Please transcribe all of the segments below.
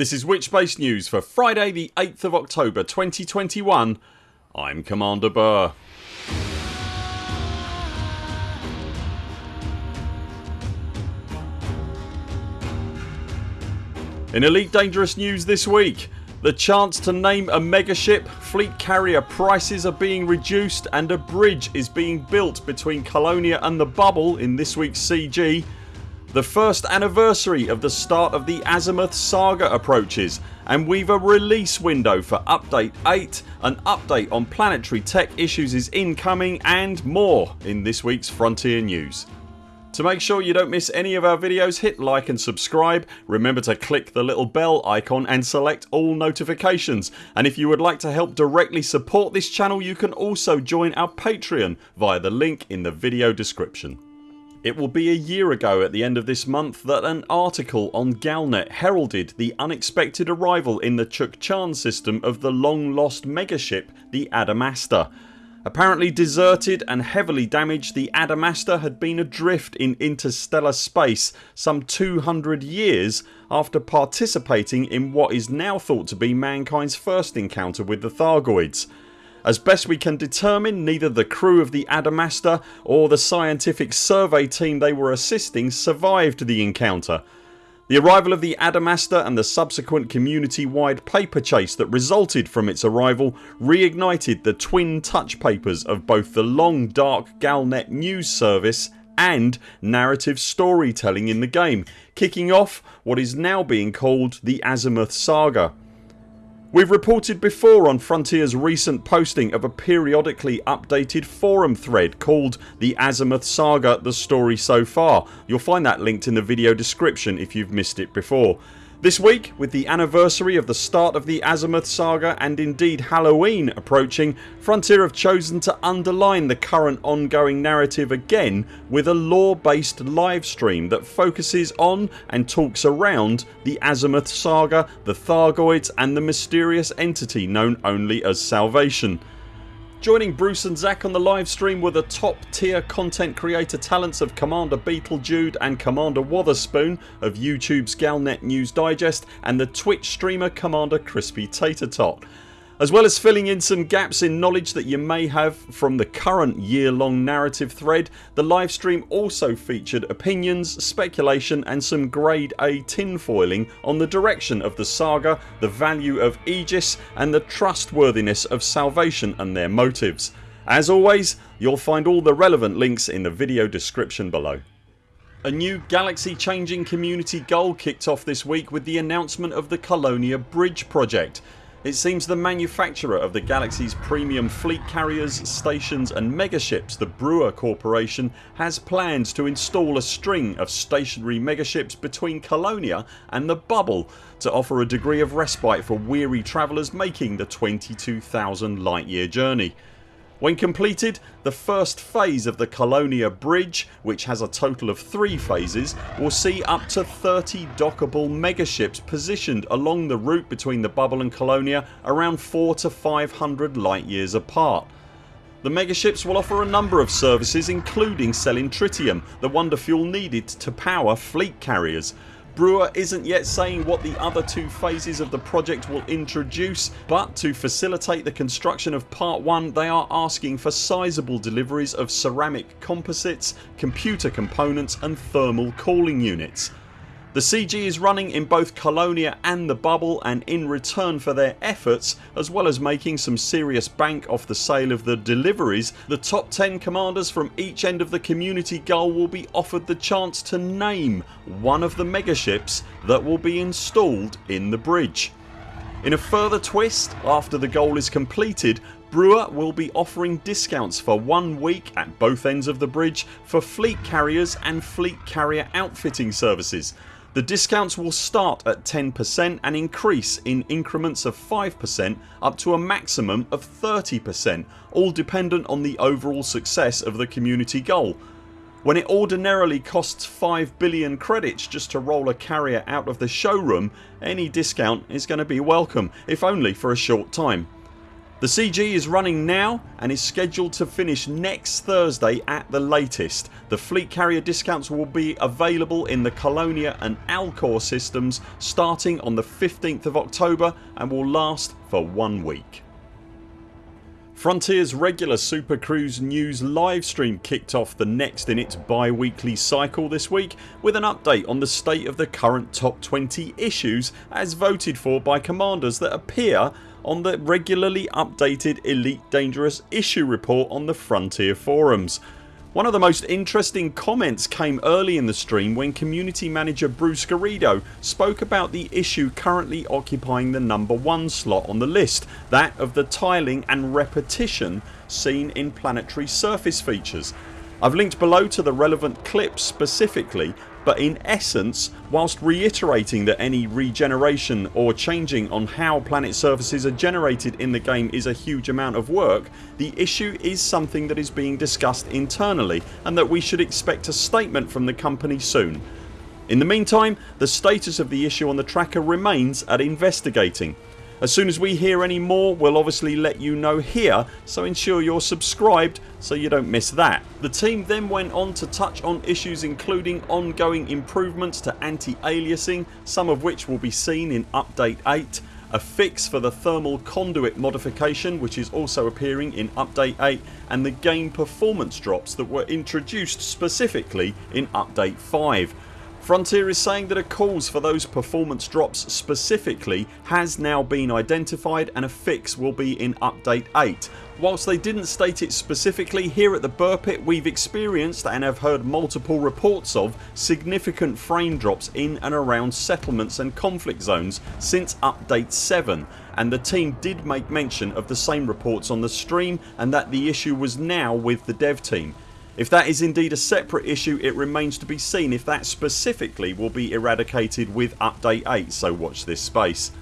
This is Witchbase News for Friday the 8th of October 2021 I'm Commander Buur. In Elite Dangerous news this week the chance to name a megaship, fleet carrier prices are being reduced and a bridge is being built between Colonia and the Bubble in this weeks CG the first anniversary of the start of the Azimuth saga approaches and we've a release window for update 8, an update on planetary tech issues is incoming and more in this weeks Frontier News. To make sure you don't miss any of our videos hit like and subscribe. Remember to click the little bell icon and select all notifications and if you would like to help directly support this channel you can also join our Patreon via the link in the video description. It will be a year ago at the end of this month that an article on Galnet heralded the unexpected arrival in the Chukchan system of the long lost megaship the Adamastor. Apparently deserted and heavily damaged the Adamastor had been adrift in interstellar space some 200 years after participating in what is now thought to be mankind's first encounter with the Thargoids. As best we can determine neither the crew of the Adamastor or the scientific survey team they were assisting survived the encounter. The arrival of the Adamastor and the subsequent community wide paper chase that resulted from its arrival reignited the twin touch papers of both the long dark Galnet news service and narrative storytelling in the game kicking off what is now being called the Azimuth Saga. We've reported before on Frontiers recent posting of a periodically updated forum thread called The Azimuth Saga The Story So Far. You'll find that linked in the video description if you've missed it before. This week with the anniversary of the start of the Azimuth saga and indeed Halloween approaching Frontier have chosen to underline the current ongoing narrative again with a lore based livestream that focuses on and talks around the Azimuth saga, the Thargoids and the mysterious entity known only as Salvation. Joining Bruce and Zach on the live stream were the top tier content creator talents of Commander Beetlejude and Commander Wotherspoon of YouTube's Galnet News Digest and the Twitch streamer Commander Crispy Tater Tot as well as filling in some gaps in knowledge that you may have from the current year long narrative thread the livestream also featured opinions, speculation and some grade A tinfoiling on the direction of the saga, the value of Aegis and the trustworthiness of Salvation and their motives. As always you'll find all the relevant links in the video description below. A new galaxy changing community goal kicked off this week with the announcement of the Colonia Bridge project it seems the manufacturer of the galaxy's premium fleet carriers, stations and megaships the Brewer Corporation has plans to install a string of stationary megaships between Colonia and the Bubble to offer a degree of respite for weary travellers making the 22,000 light year journey. When completed the first phase of the Colonia Bridge which has a total of 3 phases will see up to 30 dockable megaships positioned along the route between the Bubble and Colonia around 4 to 500 light years apart. The megaships will offer a number of services including selling tritium, the wonder fuel needed to power fleet carriers Brewer isn't yet saying what the other two phases of the project will introduce but to facilitate the construction of part 1 they are asking for sizeable deliveries of ceramic composites, computer components and thermal cooling units. The CG is running in both Colonia and the Bubble and in return for their efforts as well as making some serious bank off the sale of the deliveries the top 10 commanders from each end of the community goal will be offered the chance to name one of the megaships that will be installed in the bridge. In a further twist after the goal is completed Brewer will be offering discounts for one week at both ends of the bridge for fleet carriers and fleet carrier outfitting services the discounts will start at 10% and increase in increments of 5% up to a maximum of 30% all dependent on the overall success of the community goal. When it ordinarily costs 5 billion credits just to roll a carrier out of the showroom any discount is going to be welcome if only for a short time. The CG is running now and is scheduled to finish next Thursday at the latest. The fleet carrier discounts will be available in the Colonia and Alcor systems starting on the 15th of October and will last for one week. Frontiers regular Super Cruise news livestream kicked off the next in its bi-weekly cycle this week with an update on the state of the current top 20 issues as voted for by commanders that appear on the regularly updated Elite Dangerous issue report on the Frontier forums. One of the most interesting comments came early in the stream when community manager Bruce Garrido spoke about the issue currently occupying the number 1 slot on the list that of the tiling and repetition seen in planetary surface features. I've linked below to the relevant clips specifically but in essence whilst reiterating that any regeneration or changing on how planet surfaces are generated in the game is a huge amount of work the issue is something that is being discussed internally and that we should expect a statement from the company soon. In the meantime the status of the issue on the tracker remains at investigating. As soon as we hear any more we'll obviously let you know here. So ensure you're subscribed so you don't miss that. The team then went on to touch on issues including ongoing improvements to anti-aliasing some of which will be seen in update 8 a fix for the thermal conduit modification which is also appearing in update 8 and the game performance drops that were introduced specifically in update 5 Frontier is saying that a cause for those performance drops specifically has now been identified and a fix will be in update 8. Whilst they didn't state it specifically here at the Buur Pit we've experienced and have heard multiple reports of significant frame drops in and around settlements and conflict zones since update 7 and the team did make mention of the same reports on the stream and that the issue was now with the dev team. If that is indeed a separate issue it remains to be seen if that specifically will be eradicated with update 8 so watch this space.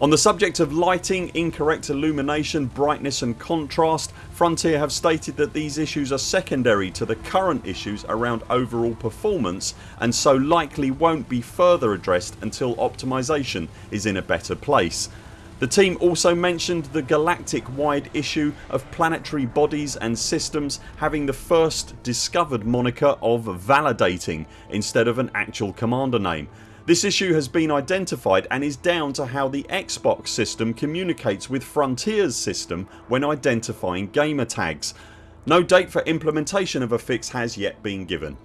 On the subject of lighting, incorrect illumination, brightness and contrast Frontier have stated that these issues are secondary to the current issues around overall performance and so likely won't be further addressed until optimisation is in a better place. The team also mentioned the galactic wide issue of planetary bodies and systems having the first discovered moniker of validating instead of an actual commander name. This issue has been identified and is down to how the Xbox system communicates with Frontiers system when identifying gamer tags. No date for implementation of a fix has yet been given.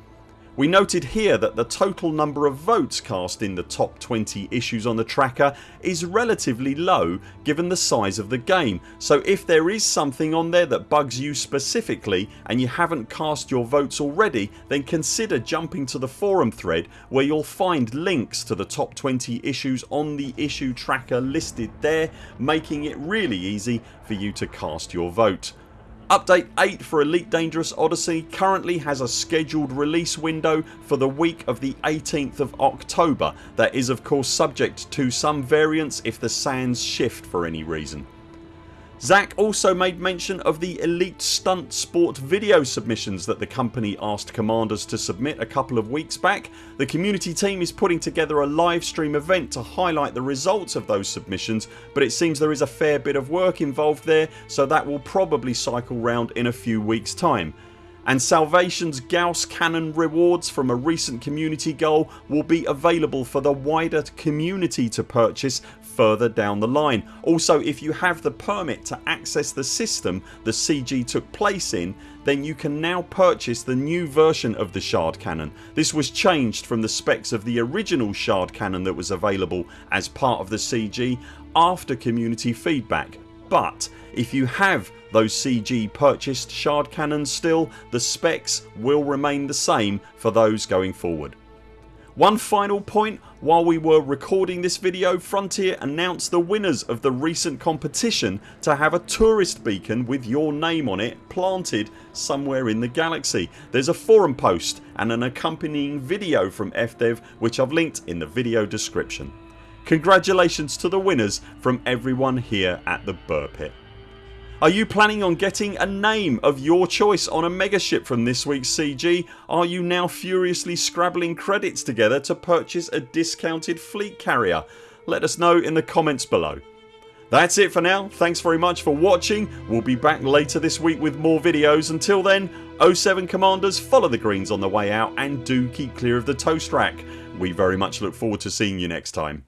We noted here that the total number of votes cast in the top 20 issues on the tracker is relatively low given the size of the game so if there is something on there that bugs you specifically and you haven't cast your votes already then consider jumping to the forum thread where you'll find links to the top 20 issues on the issue tracker listed there making it really easy for you to cast your vote. Update 8 for Elite Dangerous Odyssey currently has a scheduled release window for the week of the 18th of October that is of course subject to some variance if the sands shift for any reason. Zack also made mention of the Elite Stunt Sport video submissions that the company asked commanders to submit a couple of weeks back. The community team is putting together a live stream event to highlight the results of those submissions but it seems there is a fair bit of work involved there so that will probably cycle round in a few weeks time and Salvation's Gauss Cannon rewards from a recent community goal will be available for the wider community to purchase further down the line. Also if you have the permit to access the system the CG took place in then you can now purchase the new version of the Shard Cannon. This was changed from the specs of the original Shard Cannon that was available as part of the CG after community feedback but if you have those CG purchased shard cannons still the specs will remain the same for those going forward. One final point while we were recording this video Frontier announced the winners of the recent competition to have a tourist beacon with your name on it planted somewhere in the galaxy. There's a forum post and an accompanying video from FDev which I've linked in the video description. Congratulations to the winners from everyone here at the Buur Pit. Are you planning on getting a name of your choice on a megaship from this weeks CG? Are you now furiously scrabbling credits together to purchase a discounted fleet carrier? Let us know in the comments below. That's it for now. Thanks very much for watching. We'll be back later this week with more videos. Until then 0 7 CMDRs follow the greens on the way out and do keep clear of the toast rack. We very much look forward to seeing you next time.